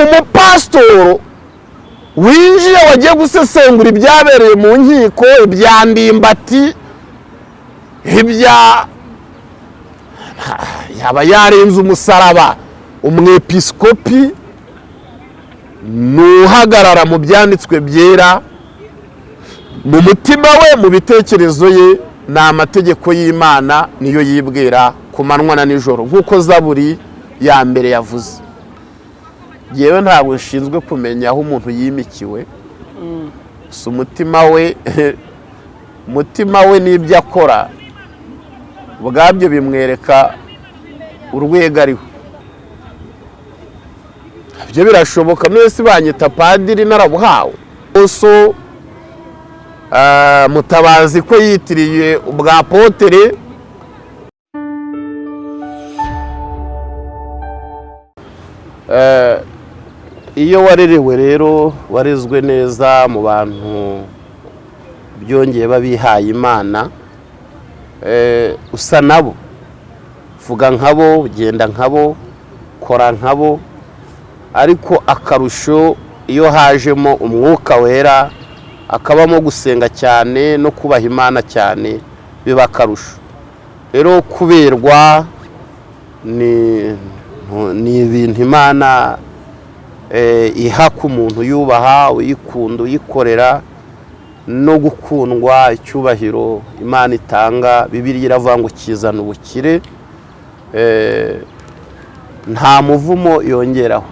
umupasitoro winjiye wagiye gusesengura ibyabereye mu nkiko ibya ndimbati ibya yaba yarenze umusaraba umwepisikopi ni uhagarara mu byanditswe byera mu mutima we mu bitekerezo ye ni amategeko y'imana niyo yibwira ku manywa na nijoro. Nk'uko zaburi ya mbere yavuze. Yewe ntabwo nshinzwe kumenya aho umuntu yimikiwe. Gusa umutima we umutima we n'ibyo akora ubwabyo bimwereka urwego ariho. Ibyo birashoboka mwese banyita padiri narabuhawe. So mutabazi ko yitiriye ubwa potere. Iyo warerewe rero warezwe neza mu bantu byongeye babihaye imana usa nabo. Vuga nkabo genda nkabo kora nkabo ariko akarusho iyo hajemo umwuka wera akabamo gusenga cyane no kubaha imana cyane biba akarusho. Rero kuberwa ni ibintu imana iha ku muntu yubaha uyikunda uyikorera no gukundwa icyubahiro imana itanga. Bibiriya iravuga ngo kizana ubukire. Nta muvumo yongeraho.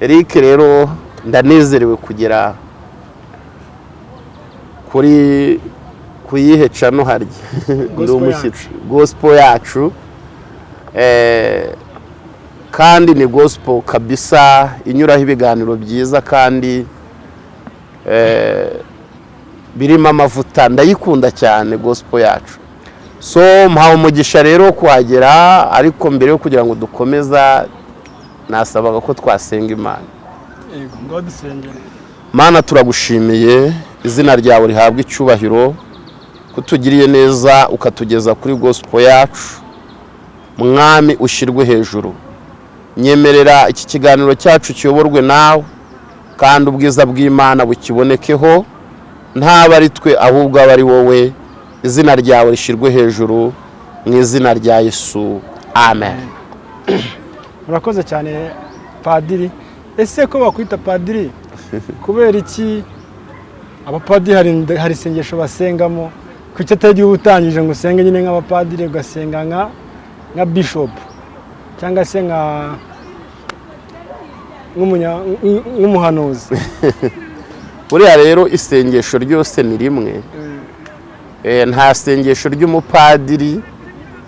Eric rero ndanezerewe kugera kuri ku yihe cano harya. Ndi umushyitsi. Gosipo yacu. Kandi ni gosipo kabisa inyuraho ibiganiro byiza kandi birimo amavuta. Ndayikunda cyane gosipo yacu. So mpawe umugisha rero kuhagera ariko mbere yo kugira ngo dukomeza nasabaga ko twasenga imana. Mana turagushimiye. Izina ryawe rihabwa icyubahiro. Kutugiriye neza ukatugeza kuri gosipo yacu. Mwami ushyirwe hejuru. Nyemerera iki kiganiro cyacu kiyoborwe nawe. Kandi ubwiza bw'imana bukibonekeho ntaba ari twe ahubwo aba ari wowe. Izina ryawe rishyirwe hejuru mu izina rya yesu. Amen. Murakoze cyane padiri. Ese ko bakwita padiri? Kubera iki? Abapadiri hari isengesho basengamo? Ku icyo atari utangije ngo usenge nyine nk'abapadiri ugasenga nka bishopu cyangwa se nka nk'umuhanuzi. Buriya rero isengesho ryose ni rimwe. Nta sengesho ry'umupadiri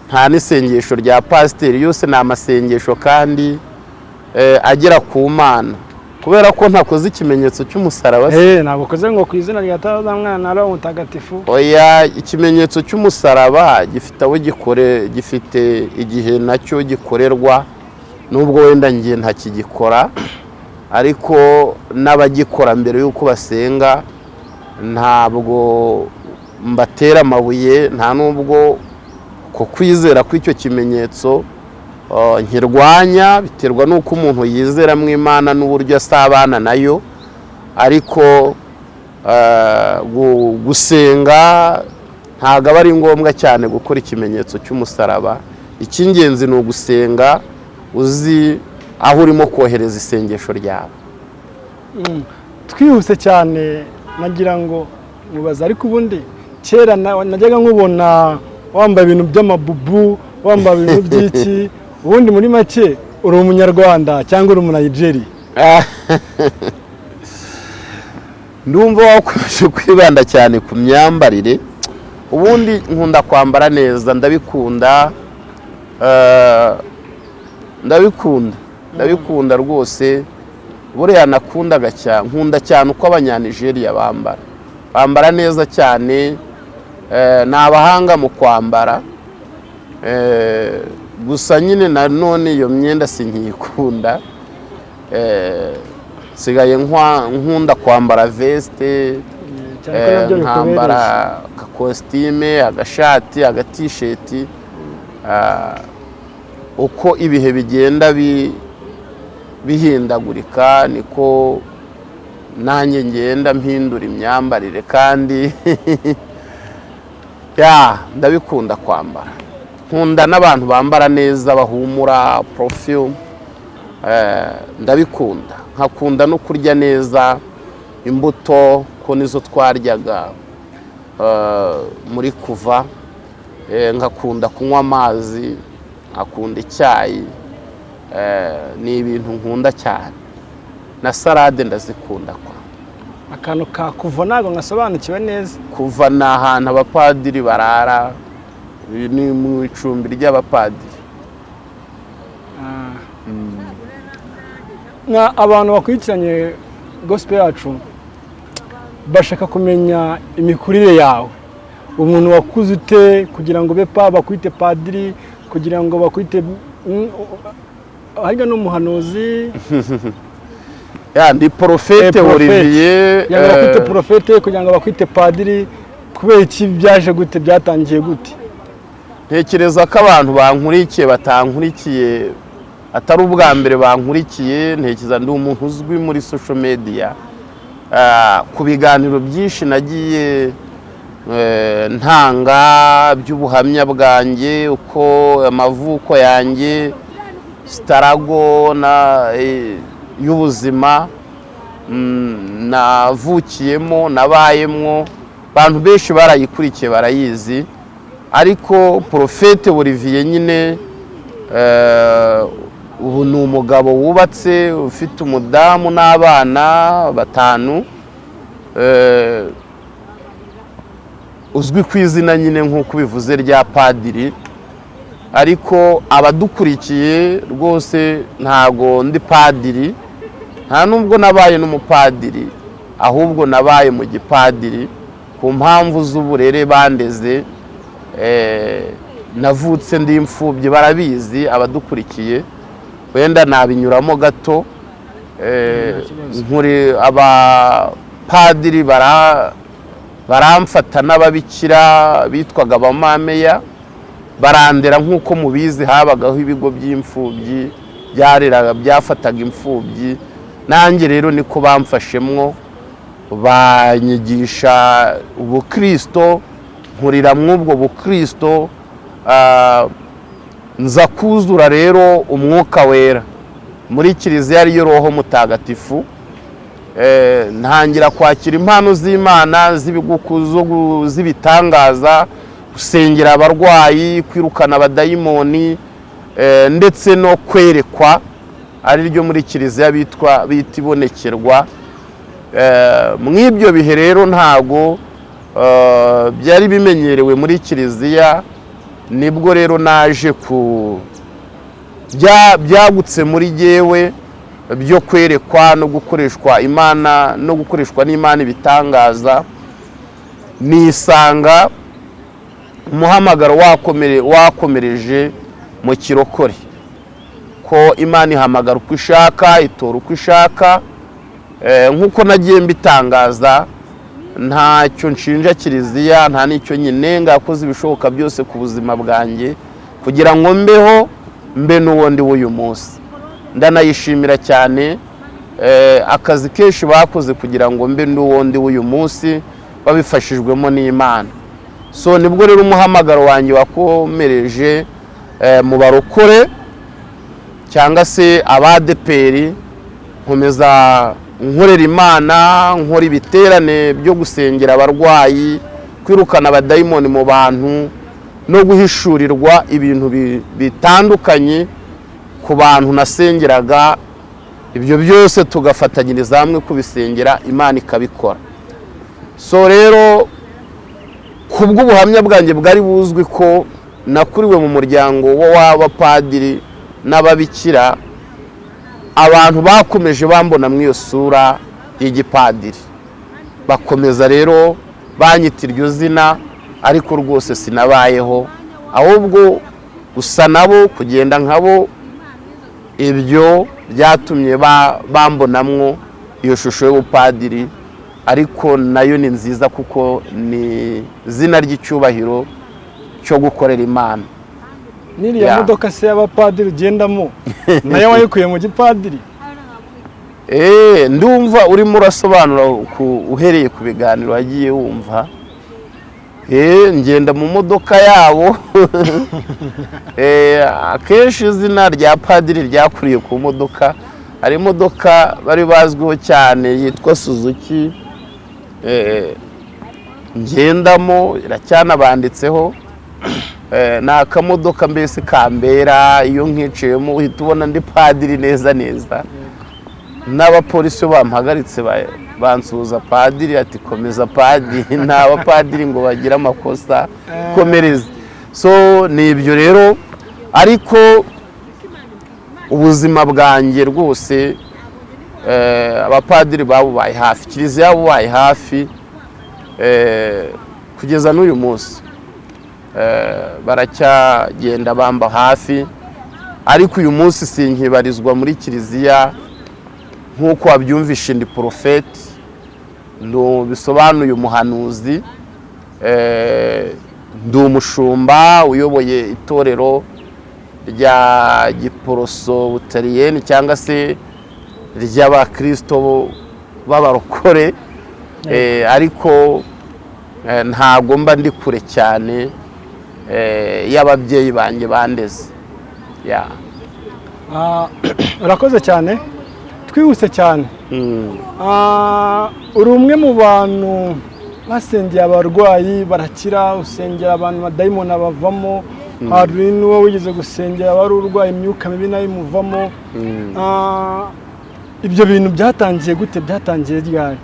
nta n'isengesho rya pasiteri yose ni amasengesho kandi agera ku mana. Kubera ko ntakoze ikimenyetso cy'umusaraba se. Ntabwo ukoze ngo ku izina rya mwana ari umutagatifu oya ikimenyetso cy'umusaraba gifite aho gikore gifite igihe na cyo gikorerwa nubwo wenda ngiye ntakigikora ariko n'abagikora mbere y'uko basenga ntabwo mbatera amabuye nta nubwo ku kwizera kw'icyo kimenyetso nkirwanya biterwa n'uko umuntu yizera mu imana n'uburyo asabana na yo. Ariko gusenga ntabwo aba ari ngombwa cyane gukora ikimenyetso cy'umusaraba. Icy'ingenzi ni ugusenga uzi aho urimo kohereza isengesho ryawe. Twihuse cyane nagira ngo mubaze. Ariko ubundi kera najyaga nkubona wambaye ibintu by'amabubu wambaye ibintu by'iki ubundi muri make uri umunyarwanda cyangwa uri umunayigeri ndumva wakomeje kwibanda cyane ku myambarire ubundi nkunda kwambara neza ndabikunda ndabikunda ndabikunda rwose. Buriya nakundaga cyane nkunda cyane uko abanyanigeriya bambara. Bambara neza cyane ni abahanga mu kwambara gusa nyine nanone iyo myenda sinkiyikunda nsigaye nkunda kwambara vesite nkambara agakositime agashati agatisheti. Uko ibihe bigenda bihindagurika niko nanjye ngenda mpindura imyambarire kandi ya ndabikunda kwambara. Nkunda n'abantu bambara neza bahumura perfume eh, ndabikunda. Nkakunda no kurya neza imbuto ko nizo twaryaga eh, muri kuva. Eh, nkakunda kunywa amazi nkakunda icyayi ni ibintu nkunda cyane. Na salade ndazikunda kwa. Akantu ka kuva ntabwo ngasobanukiwe neza. Kuva ni ahantu abapadiri barara ni mu icumbi ry'abapadiri. Nka abantu bakurikiranye gospel yacu bashaka kumenya imikurire yawe. Umuntu wakuze ute kugira ngo ube pa bakwite padiri kugira ngo bakwite mm, harya n'umuhanuzi ndi porofete Eh, olivier bakwite eh, porofete kugira ngo bakwite padiri kubera iki byaje gute byatangiye gute? Ntekereza ko abantu bankurikiye batankurikiye atari ubwa mbere bankurikiye. Ntekereza ndi umuntu uzwi muri social media. Ah, ku biganiro byinshi nagiye eh, ntanga by'ubuhamya bwanjye uko amavuko yanjye sitarago eh, y'ubuzima. Mm, navukiyemo nabayemwo abantu benshi barayikurikiye barayizi. Ariko porofete Olivier nyine eh, ubu ni umugabo wubatse ufite umudamu n'abana batanu eh, uzwi ku izina nyine nk'uko bivuze rya padiri ariko abadukurikiye rwose ntago ndi padiri nta nubwo nabaye n'umupadiri ahubwo nabaye mu gipadiri ku mpamvu z'uburere bandeze navutse ndi imfubyi barabizi abadukurikiye. Wenda nabinyuramo gato eh, nkuri abapadiri bara baramfata n'ababikira bitwaga abamameya barandera nk'uko mubizi habagaho ibigo by'imfubyi byareraga byafataga imfubyi. Nanjye rero niko bamfashemwo banyigisha ubukristo nkurira mw'ubwo bukristo ah, nza kuzura rero umwuka wera. Muri kiliziya ariyo roho mutagatifu Eh, ntangira kwakira impano z'imana z'ibitangaza gusengera abarwayi kwirukana abadayimoni eh, ndetse no kwerekwa ari ryo muri kiliziya bitwa bita ibonekerwa. Eh, mu ibyo bihe rero ntago byari bimenyerewe muri kiliziya ni bwo rero naje ku bya- byagutse muri jyewe byo kwerekwa no gukoreshwa imana no gukoreshwa n'imana ibitangaza. Nisanga umuhamagaro wakomere wakomereje mu kirokore. Ko imana ihamagara uko ishaka itora uko ishaka. Eh, nk'uko nagiye mbitangaza ntacyo nshinja kiliziya nta n'icyo nyine yakoze ibishoboka byose ku buzima bwanjye kugira ngo mbeho mbe n'uwo ndi w'uyu munsi. Ndanayishimira cyane eh, akazi kenshi bakoze kugira ngo mbe n'uwo ndi w'uyu munsi babifashijwemo n'imana. So ni bwo rero umuhamagaro wanjye wakomereje eh, mu barokore cyangwa se abadeperi nkomeza nkorera imana nkora ibiterane byo gusengera abarwayi kwirukana abadayimoni mu bantu no guhishurirwa ibintu bi- bitandukanye ku bantu nasengeraga ibyo byose tugafatanyiriza hamwe kubisengera imana ikabikora. So rero ku bw'ubuhamya bwanjye bwari buzwi ko nakuriwe mu muryango w'abapadiri n'ababikira abantu bakomeje bambona muri iyo sura y'igipadiri. Bakomeza rero banyita iryo zina ariko rwose sinabayeho. Ahubwo gusa nabo kugenda nkabo ibyo byatumye ba- bambonamwo iyo shusho y'ubupadiri ariko na yo ni nziza kuko ni izina ry'icyubahiro cyo gukorera imana. N'iriya modoka se y'abapadiri ugendamo na yo wayikuye mu gipadiri. Eh, ndumva urimo urasobanura ku- uhereye ku biganiro wagiye wumva. Eh, ngenda mu modoka yabo. Eh, akenshi izina rya padiri ryakuriye ku modoka. Hari imodoka bari bazwiho cyane yitwa suzuki. Eh, ngendamo iracyanabanditseho Eh, ni akamodoka mbese kambera iyo nkiciyemo uhita ubona ndi padiri neza neza. N'abapolisi bampagaritse ba- bansuhuza padiri ati komeza padiri. Nta bapadiri ngo bagire amakosa komereze. So ni ibyo rero ariko ubuzima bwanjye rwose eh, abapadiri babubaye hafi kiliziya yabubaye hafi eh, kugeza n'uyu munsi. Eh, baracyagenda bamba hafi ariko uyu munsi sinkibarizwa muri kiliziya nk'uko wabyumvishe ndi porofeti bisobanuye umuhanuzi. Eh, ndi umushumba uyoboye itorero rya giporoso butaliyeni cyangwa se ry'abakirisito b'abarokore. Eh, ariko eh, ntago mba ndi kure cyane. eh, y'ababyeyi banjye bandeze. Ah, urakoze cyane. Twihuse cyane. Mm. Ah, uri umwe mu bantu basengeye abarwayi barakira usengera abantu badayimoni bavamo hari n'uwo wigeze gusengera wari urwaye imyuka mibi na yo imuvamo. Mm. Ah, ibyo bintu byatangiye gute? Byatangiye ryari?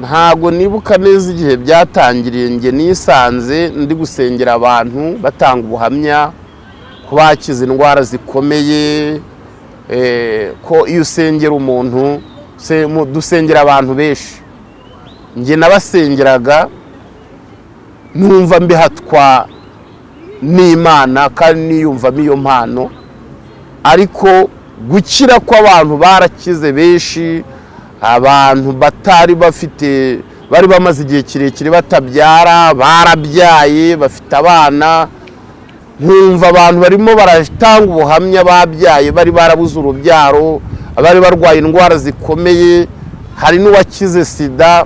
Ntago nibuka neza igihe byatangiriye njye nisanze ndi gusengera abantu batanga ubuhamya ko bakize indwara zikomeye eh, ko iyo usengera umuntu se- mu- dusengera abantu benshi. Njye nabasengeraga numva mbihatwa n'imana kandi niyumvamo iyo mpano. Ariko gukira kw'abantu barakize benshi abantu batari bafite bari bamaze igihe kirekire batabyara barabyaye bafite abana. Nkumva abantu barimo baratanga ubuhamya babyaye bari barabuze urubyaro abari barwaye indwara zikomeye. Hari n'uwakize sida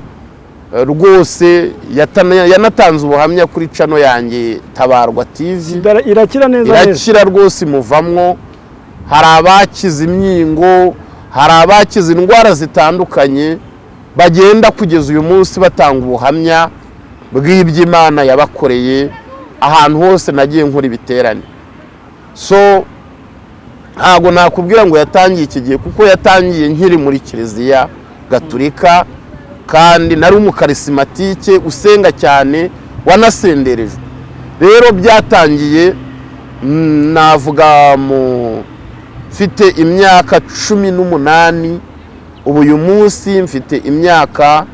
eh, rwose yanatanze ubuhamya kuri cano yanjye tabarwa Sida irakira neza neza. Irakira rwose imuvamwo hari abakize imyingo hari abakize indwara zitandukanye bagenda kugeza uyu munsi batanga ubuhamya bw'ibyo imana yabakoreye ahantu hose nagiye nkora ibiterane. So ntabwo nakubwira ngo yatangiye iki gihe kuko yatangiye nkiri muri kiliziya gaturika kandi nari umukarisimatike usenga cyane wanasenderejwe. Rero byatangiye mm, navuga mu mfite imyaka cumi n'umunani ubu uyu munsi mfite imyaka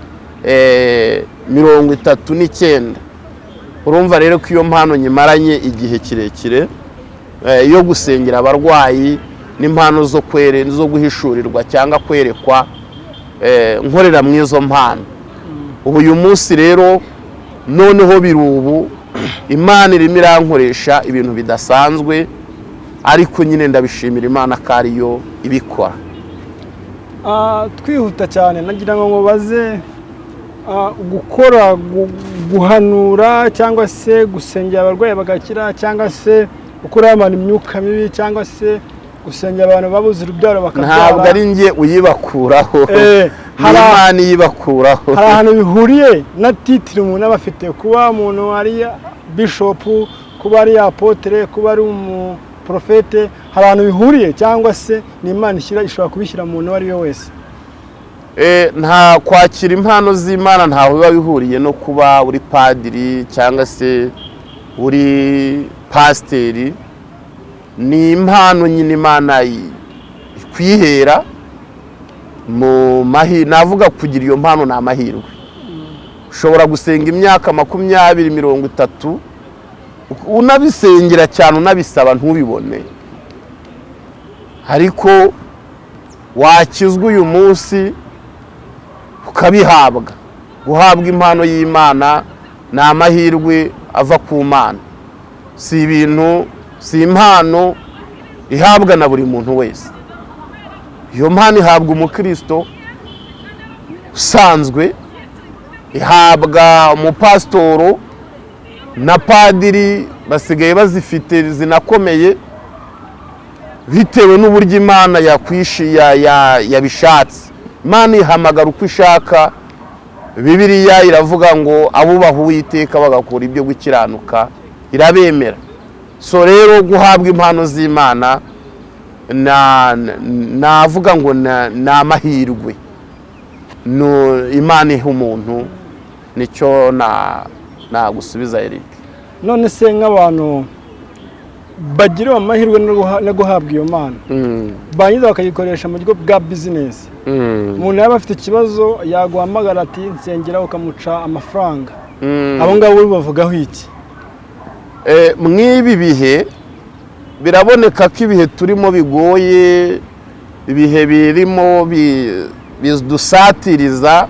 eh, mirongo itatu n'icyenda. Urumva rero ko iyo mpano nyimaranye igihe kirekire eh, yo gusengera abarwayi n'impano zo zo guhishurirwa cyangwa kwerekwa eh, nkorera mu izo mpano. Ubu uyu munsi rero noneho biri ubu imana irimo irankoresha ibintu bidasanzwe ariko nyine ndabishimira imana ko ariyo ibikora. Ah, twihuta cyane. Nagira ngo mubaze ah, gukora gu- guhanura cyangwa se gusengera abarwayi bagakira cyangwa se gukuraho abantu imyuka mibi cyangwa se gusengera abantu babuze urubyaro bakabyara. Ntabwo ari njye uyibakuraho. Eh, hari- imana iyibakuraho. hari ahantu bihuriye na titire umuntu aba afite. Kuba umuntu ari bishopu kuba ari apotere kuba ari umuprofete hari ahantu bihuriye cyangwa se ni imana ishyira ishobora kubishyira mu muntu uwo ari we wese. Eh, nta kwakira impano z'imana ntaho biba bihuriye no kuba uri padiri cyangwa se uri pasiteri. Ni impano nyine imana ikwihera mu mahirwe navuga kugira iyo mpano ni amahirwe. Ushobora gusenga imyaka makumyabiri mirongo itatu unabisengera cyane unabisaba ntubibone. Ariko wakizwa uyu munsi ukabihabwa. Guhabwa impano y'imana ni amahirwe ava ku mana. Si ibintu si impano ihabwa na buri muntu wese. Iyo mpano ihabwa umukristo usanzwe ihabwa umupasitoro na padiri basigaye bazifite zinakomeye bitewe n'uburyo imana yabishatse. Imana ihamagara uko ishaka bibiliya iravuga ngo abubaha uwiteka bagakora ibyo gukiranuka. Irabemera. So rero guhabwa impano z'imana na- na- navuga ngo ni amahirwe imana iha umuntu ni cyo na- nagusubiza Eric. None se nk'abantu bagiriwe amahirwe no guha- no guhabwa iyo mpano. Mm, barangiza bakayikoresha mu buryo bwa bizinesi mm, umuntu yaba afite ikibazo yaguhamagara ati nsengera ukamuca amafaranga. Mm. abo ngabo bavugaho iki? Eh, mw'ibi bihe biraboneka ko ibihe turimo bigoye ibihe birimo bi- bidusatiriza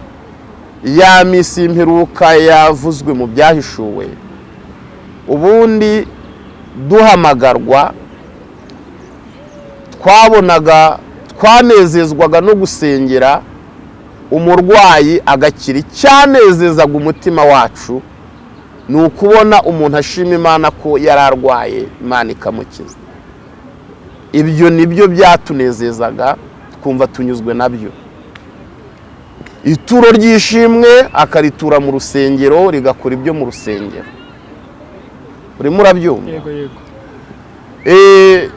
ya minsi y'imperuka yavuzwe mu byahishuwe. Ubundi duhamagarwa twabonaga twanezezwaga no gusengera umurwayi agakira. Icyanezezaga umutima wacu ni ukubona umuntu ashima imana ko yari arwaye imana ikamukiza. Ibyo ni byo byatunezezaga twumva tunyuzwe na byo ituro ry'ishimwe akaritura mu rusengero rigakora ibyo mu rusengero. Urimo urabyumva? Yego yego. Eh,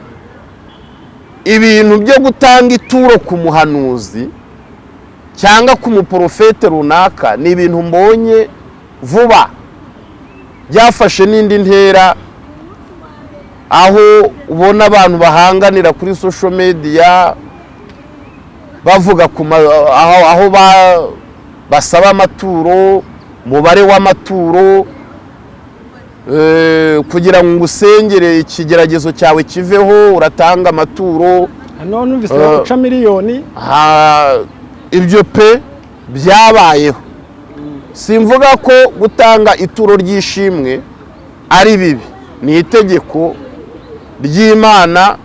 ibintu byo gutanga ituro ku muhanuzi cyangwa ku muporofete runaka ni ibintu mbonye vuba. Byafashe n'indi ntera aho ubona abantu bahanganira kuri social media bavuga aho, aho ba- basaba amaturo umubare w'amaturo eh, kugira ngo usengere ikigeragezo cyawe kiveho uratanga amaturo. Hano numvise Eh. baguca miliyoni. ibyo pe byabayeho. Simvuga ko gutanga ituro ry'ishimwe ari bibi. Ni itegeko ry'imana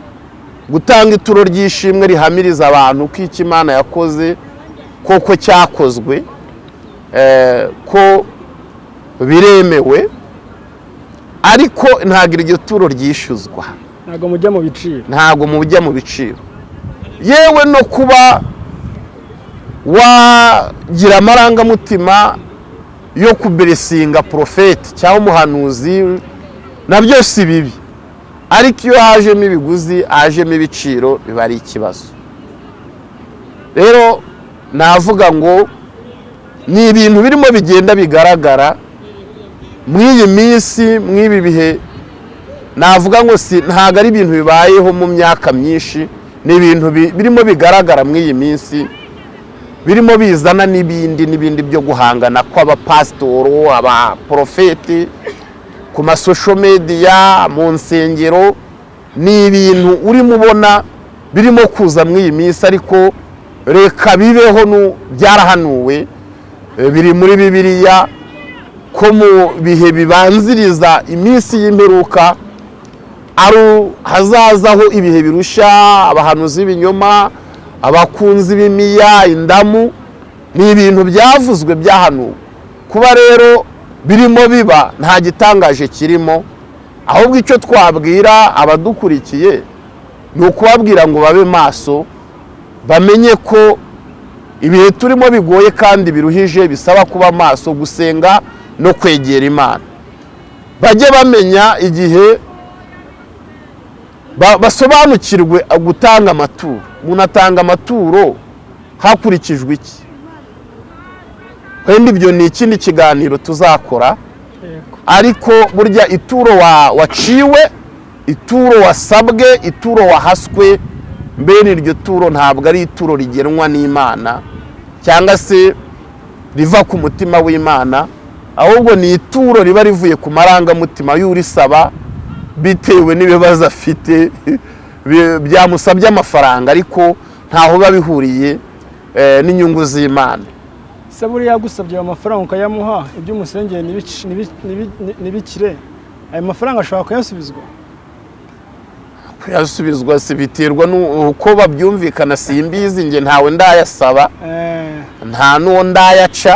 gutanga ituro ry'ishimwe rihamiriza abantu ko icyo imana yakoze koko cyakozwe eh, ko biremewe ariko ntabwo iryo turo ryishyuzwa. Ntabwo mujya mu biciro. Ntabwo mujya mu biciro. Yewe no kuba wagira amarangamutima yo kuberesinga porofeti cyangwa umuhanuzi na byo si bibi. Ariko iyo hajemo ibiguzi hajemo ibiciro biba ari ikibazo. Rero navuga ngo ni ibintu birimo bigenda bigaragara muri iyi minsi mw'ibi bihe navuga ngo si ntabwo ari ibintu bibayeho mu myaka myinshi ni ibintu bi- birimo bigaragara muri iyi minsi birimo bizana n'ibindi n'ibindi byo guhangana kw'abapasitoro abaporofeti ku masosho mediya mu nsengero ni ibintu urimo ubona birimo kuza muri iyi minsi ariko reka bibeho nu- byarahanuwe eh, biri muri bibiliya ko mu bihe bibanziriza iminsi y'imperuka ari hazazaho ibihe birusha abahanuzi b'ibinyoma abakunzi b'imiya indamu ni ibintu byavuzwe byahanuwe. Kuba rero birimo biba nta gitangaje kirimo. Ahubwo icyo twabwira abadukurikiye ni ukubabwira ngo babe maso bamenye ko ibihe turimo bigoye kandi biruhije bisaba kuba maso gusenga no kwegera imana. Bajye bamenya igihe ba- basobanukirwe gutanga amaturo. Umuntu atanga amaturo hakurikijwe iki? Wenda ibyo ni ikindi kiganiro tuzakora. Ariko burya ituro wa- waciwe ituro wasabwe ituro wahaswe mbene iryo turo ntabwo ari ituro rigenwa n'imana cyangwa se riva ku mutima w'imana ahubwo ni ituro riba rivuye ku marangamutima y'urisaba bitewe n'ibibazo afite byamusabye amafaranga ariko ntaho biba bihuriye eh, n'inyungu z'imana. Se buriya yagusabye ayo mafaranga ukayamuha ibyo umusengeye ntibikire ayo mafaranga ashobora kuyasubizwa? Kuyasubizwa si biterwa n'uko babyumvikana simbizi njye ntawe ndayasaba. Eh, nta n'uwo ndayaca.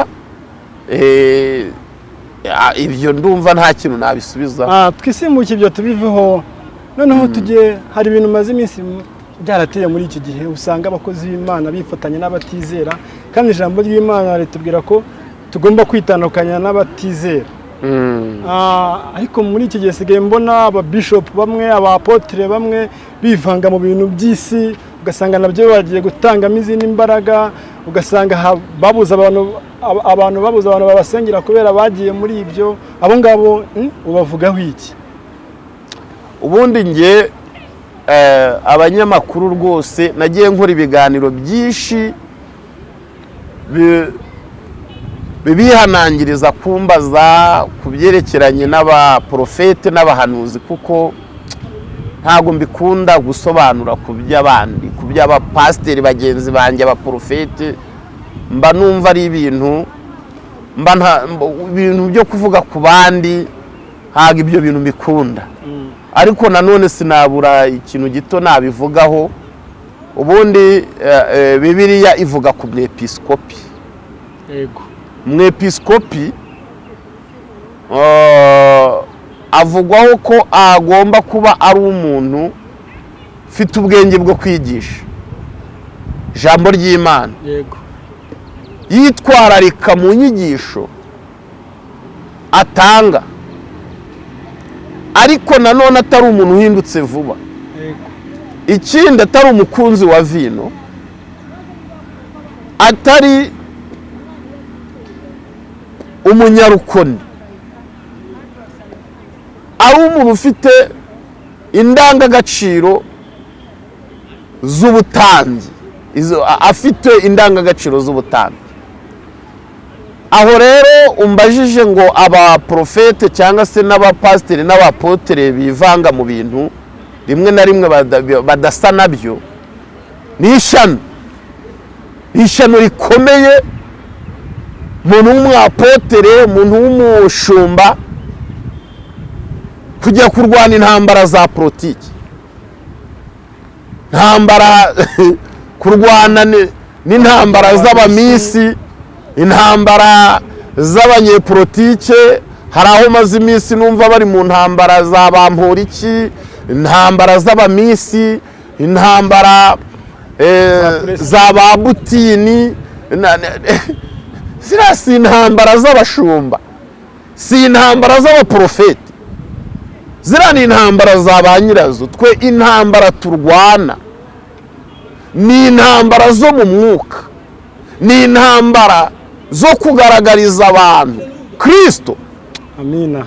Eh, ibyo ndumva nta kintu nabisubiza. Ah, twisimbuke ibyo tubiveho noneho tujye hari ibintu maze iminsi byarateye muri iki gihe usanga abakozi b'imana bifatanya n'abatizera. Kandi ijambo ry'imana ritubwira ko tugomba kwitandukanya n'abatizera. Mm. Ah, ariko muri iki gihe sigaye mbona ababishopu bamwe abapotere bamwe bivanga mu bintu by'isi ugasanga na byo bagiye gutangamo izindi mbaraga ugasanga babuza abantu ab- abantu babuza abantu babasengera kubera bagiye muri ibyo. Abo ngabo mm, ubavugaho iki? Ubundi njye eh, abanyamakuru rwose nagiye nkora ibiganiro byinshi bi- bibihanangiriza kumbaza ku byerekeranye n'abaporofete n'abahanuzi kuko ntabwo mbikunda gusobanura ku by'abandi ku by'abapasiteri bagenzi banjye abaporofete mba numva ari ibintu mba nta- ibintu byo kuvuga ku bandi ntabwo ibyo bintu mbikunda. Ariko nanone sinabura ikintu gito nabivugaho. Ubundi eh, eh, bibiliya ivuga ku mwepisikopi. Yego. Umwepisikopi eh, avugwaho ko agomba kuba ari umuntu ufite ubwenge bwo kwigisha. Ijambo ry'imana. Yego. Yitwararika mu nyigisho atanga. Ariko nanone atari umuntu uhindutse vuba. Ikindi atari umukunzi wa vino atari umunyarukoni. Ari umuntu ufite indangagaciro z'ubutambyi afite indangagaciro z'ubutambyi aho rero umbajije ngo abaporofete cyangwa se n'abapasiteri n'abapotere bivanga mu bintu rimwe na rimwe bada- badasa na byo. Ni ishyano ni ishyano rikomeye. Umuntu w'umwapotere umuntu w'umushumba kujya kurwana intambara za politiki. Intambara kurwana ni- n'intambara z'abamisi intambara z'abanyepolitike. Hari aho maze iminsi numva bari mu ntambara za bamporiki intambara z'abamisi intambara eh, za ba butini ziriya si intambara z'abashumba si intambara z'abaporofeti ziriya ni intambara za ba nyirazo twe intambara turwana. Ni intambara zo mu mwuka ni intambara zo kugaragariza abantu kirisito amina.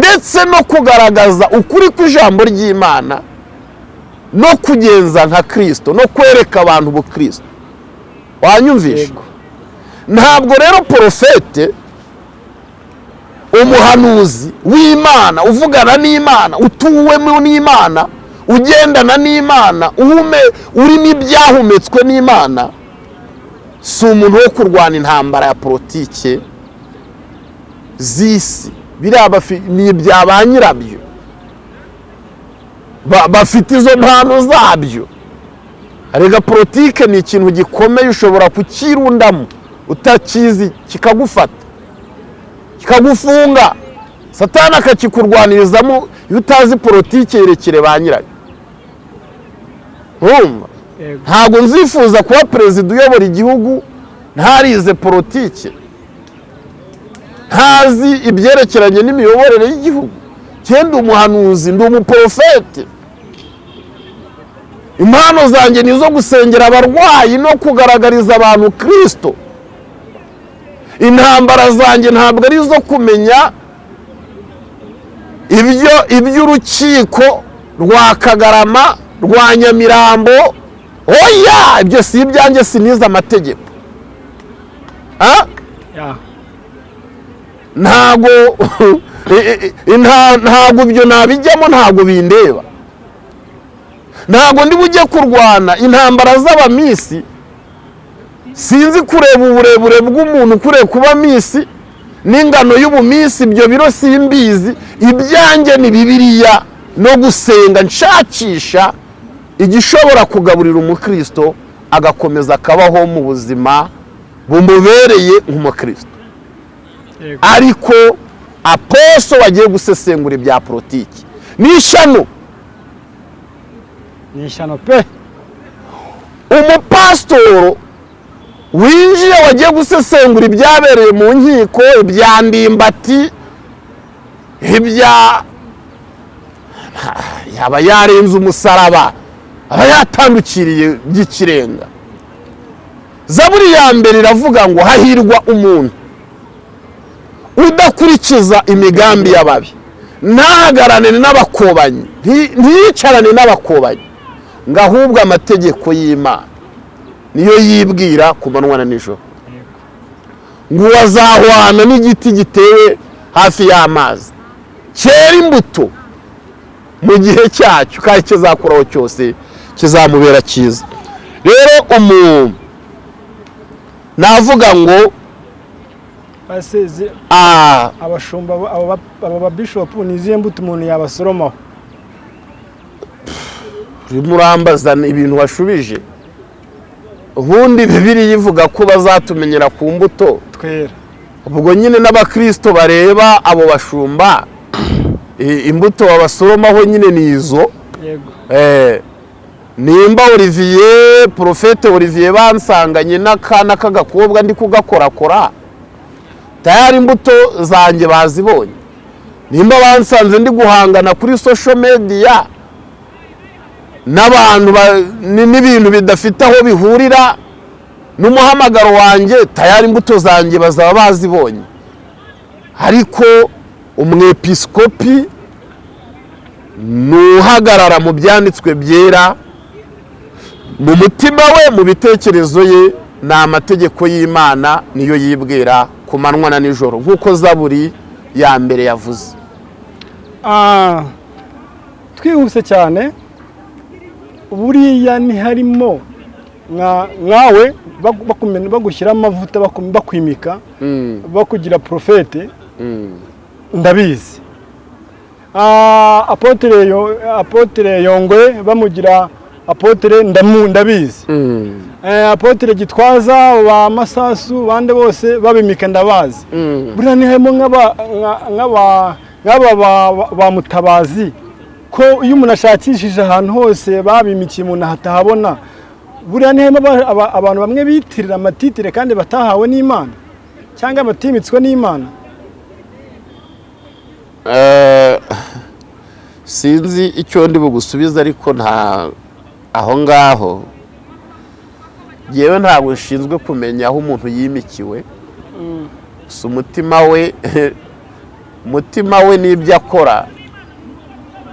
Ndetse no kugaragaza ukuri kw'ijambo ry'imana no kugenza nka kirisito no kwereka abantu ubukristo wanyumvisha ntabwo rero porofete umuhanuzi w'imana uvugana n'imana utuwemo n'imana ugendana n'imana uhume urimo ibyahumetswe n'imana si umuntu wo kurwana intambara ya politike z'isi. Biriya ni ibya ba nyirabyo. Ba- bafite izo mpano zabyo. Rega politike ni ikintu gikomeye ushobora kukirundamo. Utakizi kikagufata. Kikagufunga. Satani akakikurwanirizamo iyo utazi politike yerekere ba nyirayo ntabwo nzifuza kuba perezida uyobora igihugu. Ntarize politike. Ntazi ibyerekeranye n'imiyoborere y'igihugu. Cyenda umuhanuzi ndi umuporofete impano zanjye ni izo gusengera abarwayi no kugaragariza abantu kirisito intambara zanjye ntabwo ari izo kumenya ibyo iby'urukiko rwa kagarama rwa nyamirambo. Oya! Ibyo si ibyanjye sinize amategeko. Ah? Ntago ntago ibyo nabijyamo ntago bindeba. Ntago ndi bujye kurwana intambara z'abamisi sinzi kureba uburebure bw'umuntu ukuriye kuba misi n'ingano y'ubumisi ibyo biro simbizi. Ibyanjye ni bibiliya no gusenga nshakisha igishobora kugaburira umukristo agakomeza akabaho mu buzima bumubereye nk'umukristo. Ariko aposo wagiye gusesengura ibya politiki. Ni ishyano ni ishyano pe. Umupasitoro winjiye wagiye gusesengura ibyabereye mu nkiko ibya ndimbati ibya yaba yarenze umusaraba aba yatandukiriye by'ikirenga. Zaburi ya mbere iravuga ngo hahirwa umuntu. Udakurikiza imigambi y'ababi. Ntahagarane n'abakobanyi. Nti- ntiyicarane n'abakobanyi. Ngo ahubwo amategeko y'imana. Niyo yibwira ku manywa na nijoro. Ngo wazahwana n'igiti gitewe hafi y'amazi. Cyera imbuto mu gihe cyacyo. Kandi kizakuraho cyose kizamubera cyiza. Rero umuntu navuga ngo abashumba abo ba- abo babishopu ni izihe mbuto umuntu yabasoromaho? Urimo ibintu washubije ubundi bibiri ivuga ko bazatumenyera ku mbuto. Twera. Ubwo nyine n'abakirisito bareba abo bashumba imbuto babasoromaho nyine ni izo. Eh, nimba olivier porofete olivier bansanganye n'akana k'agakobwa ndi kugakorakora. Tayari imbuto zanjye bazibonye. Nimba bansanze ndi guhangana kuri social media n'abantu ba- ni- n'ibintu bidafite aho bihurira n'umuhamagaro wanjye tayari imbuto zanjye bazaba bazibonye. Ariko umwepiskopi ni uhagarara mu byanditswe byera mu mutima we mu bitekerezo ye ni amategeko y'imana niyo yibwira ku manywa na nijoro nk'uko zaburi ya mbere yavuze. Ah, twihuse cyane buriya ntiharimo nka- nkawe bagu- bakumena- bagushyiraho amavuta bakwimika Mm, bakugira porofete mm, ndabizi. Ah, apotere yongwe bamugira apotere ndabizi. Mm, Eh, apotere gitwaza ba masasu bande bose babimika ndabazi. Mm. buriya ni harimo nk'aba- nka- nk'aba nk'aba ba- ba- ba mutabazi. Ko iyo umuntu ashakishije ahantu hose babimikiye umuntu ahatahabona buriya ni harimo aba- aba- abantu bamwe bitirira amatitire kandi batahawe n'imana cyangwa batimitswe n'imana. Eh, sinzi icyo ndi bugusubize ariko nta aho ngaho yewe ntabwo nshinzwe kumenya aho umuntu yimikiwe. Si umutima we umutima we n'ibyo akora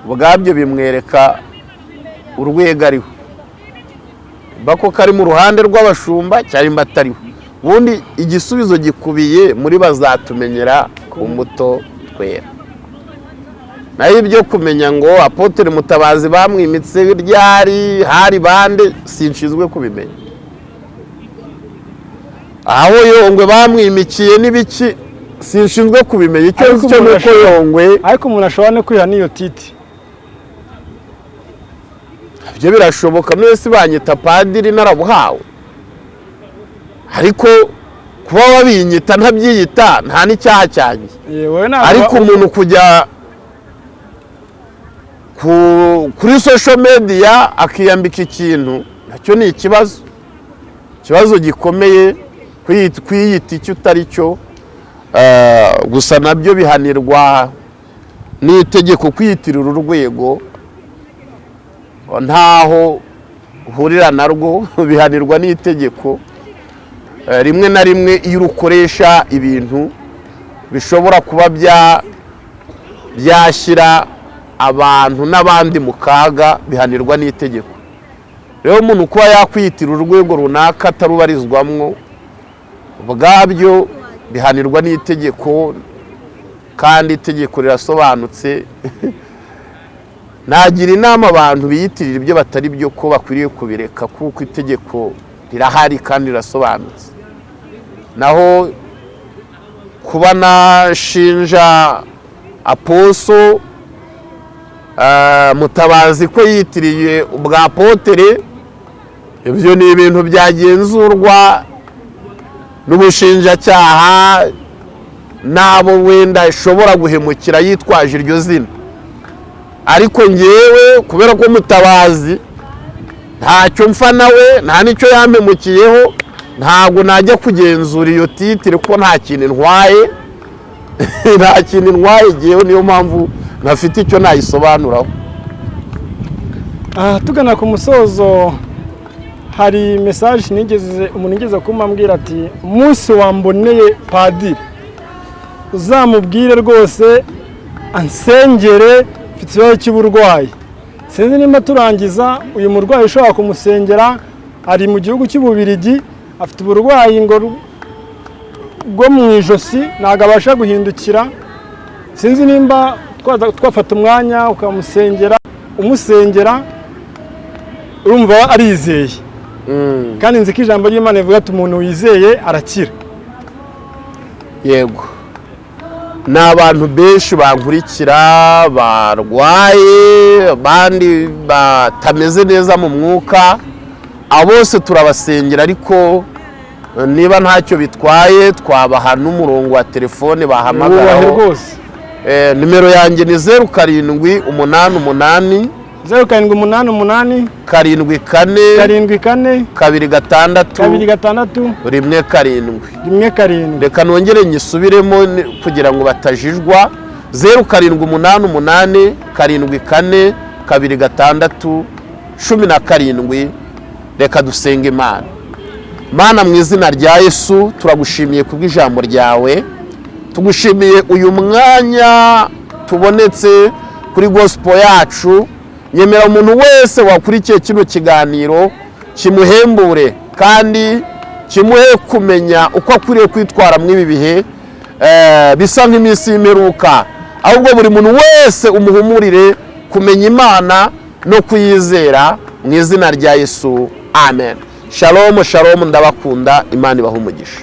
ubwabyo bimwereka urwego ariho. Mba ko kari mu ruhande rw'abashumba cyangwa atariho. Ubundi igisubizo gikubiye muri bazatumenyera ku mbuto twera. Naho ibyo kumenya ngo apotere mutabazi bamwimitse ryari hari bande? Sinshinzwe kubimenya. Aho yongwe bamwimikiye n'ibiki sinshinzwe kubimenya. Icyo cyo ni uko yongwe ariko umuntu ashobora no kwiha n'iyo titi. Ibyo birashoboka none si banyita padiri narabuhawe. Ariko kuba wabinyita ntabyiyita nta n'icyaha cyanjye ariko umuntu kujya ku- kuri social media akiyambika ikintu na cyo ni ikibazo. Ikibazo gikomeye kwiyita- icyo utari cyo Eh, gusa na byo bihanirwa n'itegeko kwiyitirira urwego. Ntaho uhurira narwo bihanirwa n'itegeko. Eh, rimwe na rimwe iyo urukoresha ibintu bishobora kuba bya byashyira abantu n'abandi mu kaga bihanirwa n'itegeko. Rero umuntu kuba yakwiyitira urwego runaka atarubarizwamwo ubwabyo bihanirwa n'itegeko kandi itegeko rirasobanutse. Nagira inama abantu biyitirira ibyo batari byo ko bakwiriye kubireka kuko itegeko rirahari kandi rirasobanutse. Naho kuba nashinja aposo mutabazi ko yitiriye ubwa potere ibyo ni ibintu byagenzurwa n'ubushinjacyaha n'abo wenda ishobora guhemukira yitwaje iryo zina. Ariko ngewe kubera ko mutabazi ntacyo mfa nawe nta n'icyo yampemukiyeho ntabwo najya kugenzura iyo titire ko nta kintu intwaye nta kintu intwaye ngewe niyo mpamvu ntafite icyo nayisobanuraho. Aha tugana ku musozo hari mesaje umuntu igeze kumambwira ati umunsi wamboneye padiri. Uzamubwire rwose ansengere mfite ikibazo cy'uburwayi. Sinzi nimba turangiza uyu murwayi ushobora kumusengera ari mu gihugu cy'ububirigi afite uburwayi bwo mu ijosi ntabwo abasha guhindukira. Sinzi nimba twafata umwanya ukamusengera umusengera urumva arizeye. Kandi nzi ko ijambo ry'imana rivuga ati umuntu wizeye arakira. Yego. Ni abantu benshi bankurikira barwaye abandi batameze neza mu mwuka abo bose turabasengera ariko niba ntacyo bitwaye twabaha n'umurongo wa telefone bahamagaraho. Rwose. Nimero yanjye ni zeru karindwi umunani umunani zeru karindwi umunani umunani karindwi kane karindwi kane kabiri gatandatu kabiri gatandatu rimwe karindwi. rimwe karindwi. Reka nongere nyisubiremo kugira ngo batajijwa. Zeru karindwi umunani umunani karindwi kane kabiri gatandatu cumi na karindwi. Reka dusenge imana. Mana mu izina rya yesu turagushimiye kubw'ijambo ryawe. Tugushimiye uyu mwanya tubonetse kuri gospel yacu. Nyemera umuntu wese wakurikiye kino kiganiro kimuhembure kandi kimuhe kumenya uko akwiriye kwitwara muri ibi bihe eh, bisa nk'iminsi y'imperuka. Ahubwo buri muntu wese umuhumurire kumenya imana no kuyizera mu izina rya yesu. Amen. Shalom shalom ndabakunda imana ibaha umugisha.